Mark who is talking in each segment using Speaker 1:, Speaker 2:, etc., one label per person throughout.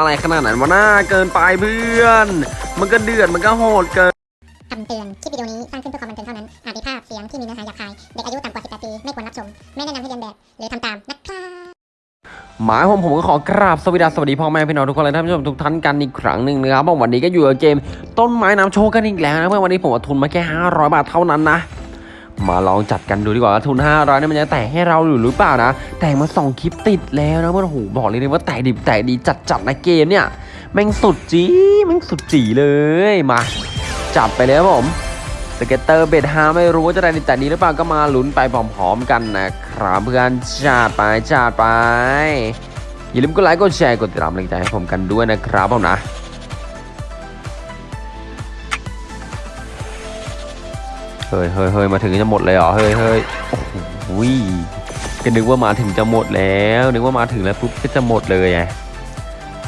Speaker 1: อะไรขนาดนั้นวะน่าเกินไปเพื่อน มันก็เดือดมันก็โหดเกิน
Speaker 2: คำเตือน คลิปวิดีโอนี้สร้างขึ้นเพื่อความบันเทิงเท่านั้น อาจมีภาพเสียงที่มีเนื้อหาหยาบคาย เด็กอายุต่ำกว่า 18 ปี ไม่ควรรับชม ไม่แนะนำให้เรียนแบบ หรือทำตามนะครับ
Speaker 1: หมายผมผมก็ขอกราบสวัสดีสวัสดีพ่อแม่พี่น้องทุกคนและท่านผู้ชมทุกท่านกันอีกครั้งหนึ่งนะครับผมวันนี้ก็อยู่กับเกมต้นไม้น้ำโชคกันอีกแล้วนะเพื่อนวันนี้ผมเอาทุนมาแค่500 บาทเท่านั้นนะ มาลองจัดกันดูดีกว่าทุน 500นี่มันจะแตกให้เราหรือหรือเปล่านะ แต่มาสองคลิปติดแล้วนะเพื่อนโอ้โหบอกเลยว่าแตกดิบแตกดีจัดจัดๆนะเกมเนี่ยแม่งสุดจีแม่งสุดจีเลยมา จับไปเลยครับผม scatter bet ห้าไม่รู้ว่าจะได้ในแต่นี้หรือเปล่าก็มาลุ้นไปพร้อมๆกันนะครับเพื่อนจัดไปจัดไปอย่าลืมกดไลค์กดแชร์กดติดตามกำลังใจให้ผมกันด้วยนะครับผมนะ เฮ้ยเฮ้ยเฮ้ยมาถึงจะหมดเลยเหรอ เฮ้ยเฮ้ยโอ้โหก็นึกว่ามาถึงจะหมดแล้ว นึกว่ามาถึงแล้วปุ๊บก็จะหมดเลยไง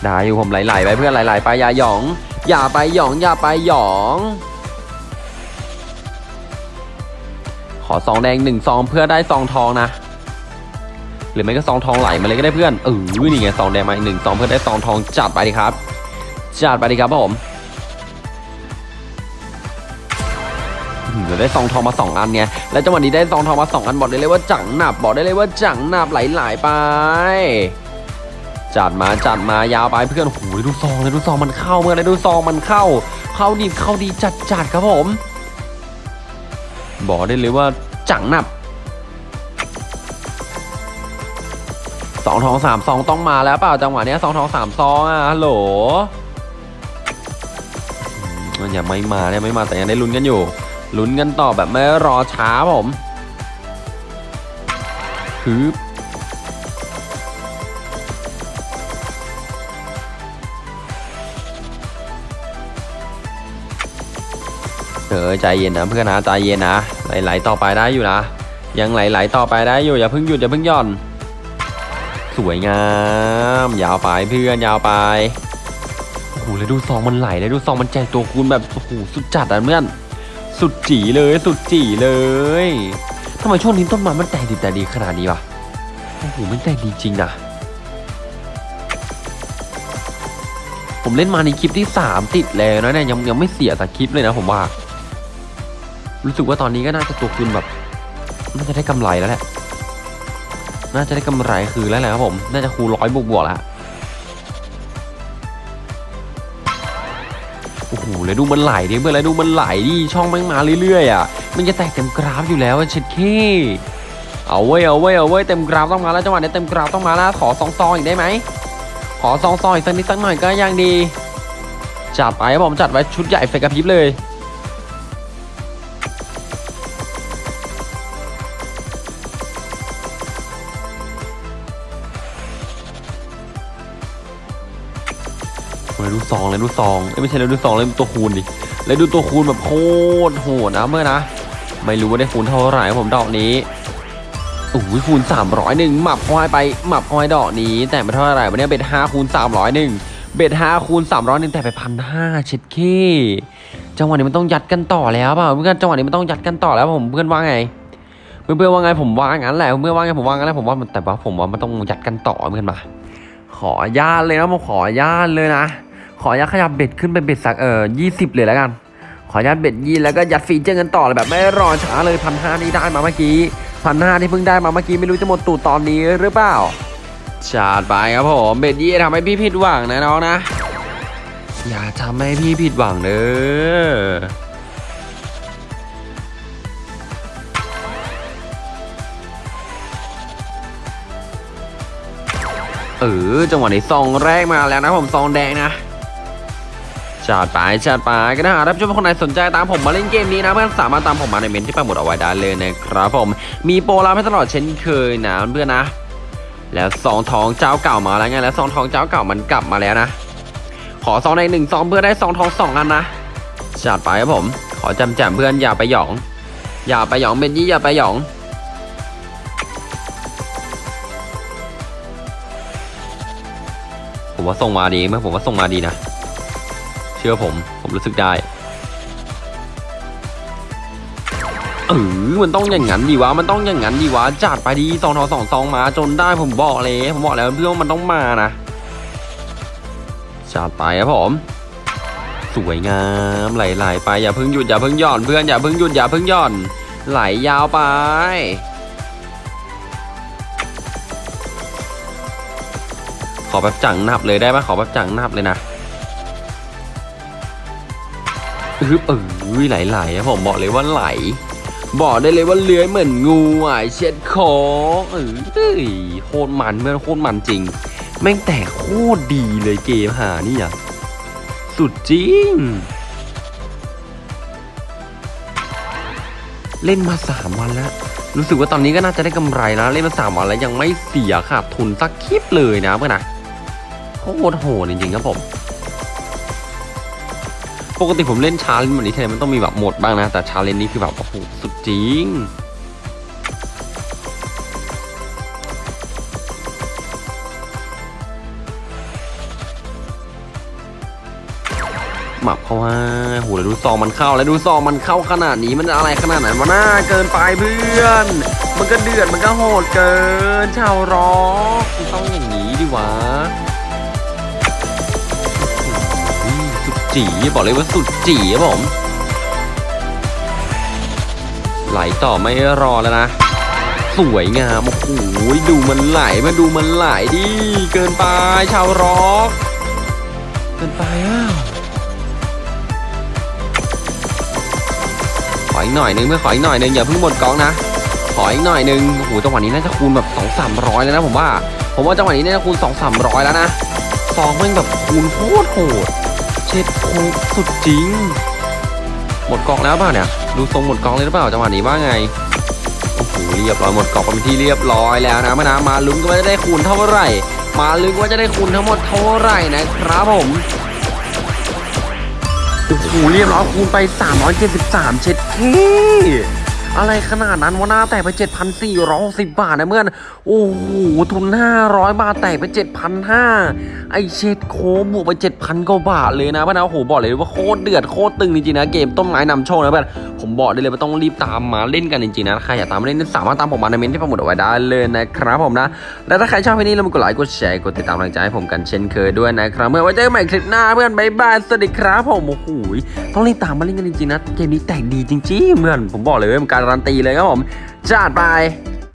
Speaker 1: ได้อยู่ผมไหลๆไปเพื่อนไหลๆไปอย่าหยอง อย่าไปหยองอย่าไปหยอง ขอซองแดงหนึ่งซองเพื่อได้ซองทองนะ หรือไม่ก็ซองทองไหลมาเลยก็ได้เพื่อนเออนี่ไงซองแดงมาอีกหนึ่งซองเพื่อได้ซองทองจัดไปดิครับ จัดไปดิครับผม อืมเดี๋ยวได้ซองทองมาสองอันไงแล้วจังหวะนี้ได้ซองทองมาสองอันบอกได้เลยว่าจังหนับบอกได้เลยว่าจังหนับไหลๆไปจัดมาจัดมายาวไปเพื่อนโอ้โหดูซองเลยดูซองมันเข้าเมื่อไรดูซองมันเข้า เข้าดีเข้าดีจัดจัดครับผม บอกได้เลยว่าจังหนับสองทองสามซองต้องมาแล้วเปล่าจังหวะนี้สองทองสามซองอะฮัลโหลมมันยังไม่มาเนี่ยไม่มาแต่ยังได้ลุ้นกันอยู่ ลุ้นกันต่อแบบไม่รอช้าผมฮึบเออใจเย็นนะเพื่อนนะใจเย็นนะไหลๆต่อไปได้อยู่นะ ยังไหลๆต่อไปได้อยู่อย่าเพิ่งหยุดอย่าเพิ่งหย่อน สวยงาม ยาวไปเพื่อนยาวไปโอ้โหแล้วดูซองมันไหลแล้วดูซองมันแจกตัวคูณแบบโอ้โหสุดจัดอะเพื่อน สุดจีเลยสุดจีเลยทำไมช่วงนี้ต้นไม้มันแตกดีแต่ดีขนาดนี้วะโอ้โหมันแตกดีจริงนะผมเล่นมาในคลิปที่ 3 ติดแล้วนะเนี่ยยังยังไม่เสียแต่คลิปเลยนะผมว่า รู้สึกว่าตอนนี้ก็น่าจะตัวคูณแบบน่าจะได้กำไรแล้วแหละน่าจะได้กำไรคืนแล้วแหละครับผม น่าจะคูณร้อยบวกบวกๆแล้ว แล้วดูมันไหลดิเพื่อนแล้วดูมันไหลดิช่องแม่งมาเรื่อยๆอะมันจะแตกเต็มกราฟอยู่แล้วเช็ดเข้เอาเว้ยเอาเว้ยเอาเว้ยเต็มกราฟต้องมาแล้วจังหวะนี้เต็มกราฟต้องมาแล้วขอซองซองอีกได้ไหมขอซองซองอีกสักนิดสักหน่อยก็ยังดีจัดไปผมจัดไว้ชุดใหญ่ไฟกระพริบเลย เลยดูซองเลยดูซองไม่ใช่เลยดูซองเลยดูตัวคูณดิเลยดูตัวคูณแบบโคตรโหดนะเมื่อนะ ไม่รู้ว่าได้คูณเท่าไหร่ผมดอกนี้โอ้ยคูณ300หนึ่งหมับเข้าให้ไปหมับเข้าให้ดอกนี้ แต่ไม่เท่าไหร่วันนี้เบ็ด5คูณ300หนึ่งเบ็ด5คูณ300หนึ่งแต่ไปพันห้าเช็ดเคจังหวะนี้มันต้องยัดกันต่อแล้วเปล่าเพื่อนจังหวะนี้มันต้องยัดกันต่อแล้วผมเพื่อนว่าไงเพื่อนเพื่อนว่าไงผมว่างั้นแหละเพื่อนว่าไงผมว่างั้นแหละผมว่าแต่ว่าผมว่ามันต้องยัดกันต่อเพื่อนมาขอญาตเลยนะผมขอญาตเลยนะ ขออนุญาตขยับ bet ขึ้นเป็น bet สักเออยี่สิบเลยแล้วกัน ขออนุญาต bet ยี่แล้วก็ยัด feature กันต่อเลยแบบไม่รอช้าเลยพันห้านี่ได้มาเมื่อกี้พันห้าที่เพิ่งได้มาเมื่อกี้ไม่รู้จะหมดตูดตอนนี้หรือเปล่าจัดไปครับผม bet ยี่ทำให้พี่ผิดหวังนะน้องนะ อย่าทำให้พี่ผิดหวังเด้อเออจังหวะในซองแรกมาแล้วนะผมซองแดงนะ จัดไปจัดไปก็ถ้าหากท่านผู้ชมคนไหนสนใจตามผมมาเล่นเกมนี้นะเพื่อนสามารถตามผมมาในเมนที่ปักหมุดเอาไว้ได้เลยนะครับผมมีโปรรับให้ตลอดเช่นเคยนะเพื่อนนะ แล้วซองทองเจ้าเก่ามาแล้วไงแล้วซองทองเจ้าเก่ามันกลับมาแล้วนะ ขอซองในหนึ่งซองเพื่อได้ซองทองสองอันนะจัดไปครับผม ขอจำแจมเพื่อนอย่าไปหยอง อย่าไปหยองเบนยี่อย่าไปหยองผมว่าส่งมาดีไหมผมว่าส่งมาดีนะ เชื่อผม ผมรู้สึกได้เออมันต้องอย่างนั้นดีวะ มันต้องอย่างนั้นดีวะ จัดไปดีสองทอสองซองมาจนได้ผมบอกเลย ผมบอกแล้วเพื่อนว่ามันต้องมานะ จัดไปครับผม สวยงามไหลๆไป อย่าเพิ่งหยุดอย่าเพิ่งหย่อนเพื่อนอย่าเพิ่งหยุดอย่าเพิ่งหย่อน ไหลยาวไปขอแบบจังนับเลยได้ไหมขอแบบจังนับเลยนะ อึบเออไหลๆครับผมบอกเลยว่าไหล บอกได้เลยว่าเลื้อยเหมือนงูอะเช็ดคงเออเฮ้ยโคตรมันเมื่อโคตรมันจริง แม่งแต่โคตรดีเลยเกมหานี่อะสุดจริง เล่นมาสามวันแล้วรู้สึกว่าตอนนี้ก็น่าจะได้กำไรแล้วเล่นมาสามวันแล้วยังไม่เสียขาดทุนสักคลิปเลยนะเพื่อนนะโคตรโหดจริงๆครับผม ปกติผมเล่น challenge แบบนี้ทีไรมันต้องมีแบบหมดบ้างนะ แต่ challenge นี้คือแบบโอ้โหสุดจริงหมับเข้ามาโหแล้วดูซองมันเข้าแล้วดูซองมันเข้าขนาดนี้มันอะไรขนาดไหนวะหน้าเกินไปเพื่อน มันก็เดือดมันก็โหดเกินชาวร็อกต้องอย่างนี้ดิวะ จีบอกเลยว่าสุดจีครับผม ไหลต่อไม่รอแล้วนะ สวยงาม โอ้โห ดูมันไหลมาดูมันไหลดิ เกินไปชาวร็อก เกินไปอ้าวขออีกหน่อยนึงไม่อขออีกหน่อยนึงอย่าเพิ่งหมดกองนะ ขออีกหน่อยนึงโอ้โหจังหวะนี้น่าจะคูณแบบ2 3 0 0แล้วนะผมว่า ผมว่าจังหวะนี้น่าจะคูณ2 3 0 0แล้วนะซองม่งแบบคูณโคตรโหด ช็ดโคตรสุดจริง หมดกองแล้วเปล่าเนี่ย ดูทรงหมดกองเลยหรือเปล่าจังหวะนี้ว่าไง โอ้โหเรียบร้อยหมดกองเป็นที่เรียบร้อยแล้วนะมานะมาลุ้นกันว่าจะได้คูณเท่าไหร่ มาลุ้นว่าจะได้คูณทั้งหมดเท่าไหร่นะครับผมโอ้โหเรียบร้อยคูณไป 373 เช็ดนี่ อะไรขนาดนั้นวะหน้าแตกไป 7,460 บาทนะเพื่อน โอ้โห ทุน 500 บาทแตกไป 7,500 ไอเช็ดเข้บวกไป 7,000 กว่าบาทเลยนะเพื่อนนะโอ้โห บอกเลยว่าโคตรเดือดโคตรตึงจริงๆนะ เกมต้นไม้นำโชคนะเพื่อน ผมบอกได้เลยว่าต้องรีบตามมาเล่นกันจริงๆนะ ใครอยากตามมาเล่นสามารถตามผมมาในเมนต์ที่ปักหมุดเอาไว้ได้เลยนะครับผมนะ และถ้าใครชอบคลิปนี้เรามกดไลค์ กดแชร์ กดติดตามกำลังใจให้ผมกันเช่นเคยด้วยนะครับเพื่อนไว้เจอกันใหม่คลิปหน้าเพื่อน bye bye สวัสดีครับผม โอ้โห ต้องรีบตามมาเล่นกันจริงๆนะ เกมนี้แตกดีจริงๆเพื่อน ผมบอกเลยว่าเป็นการการันตีเลยครับผมจัดไป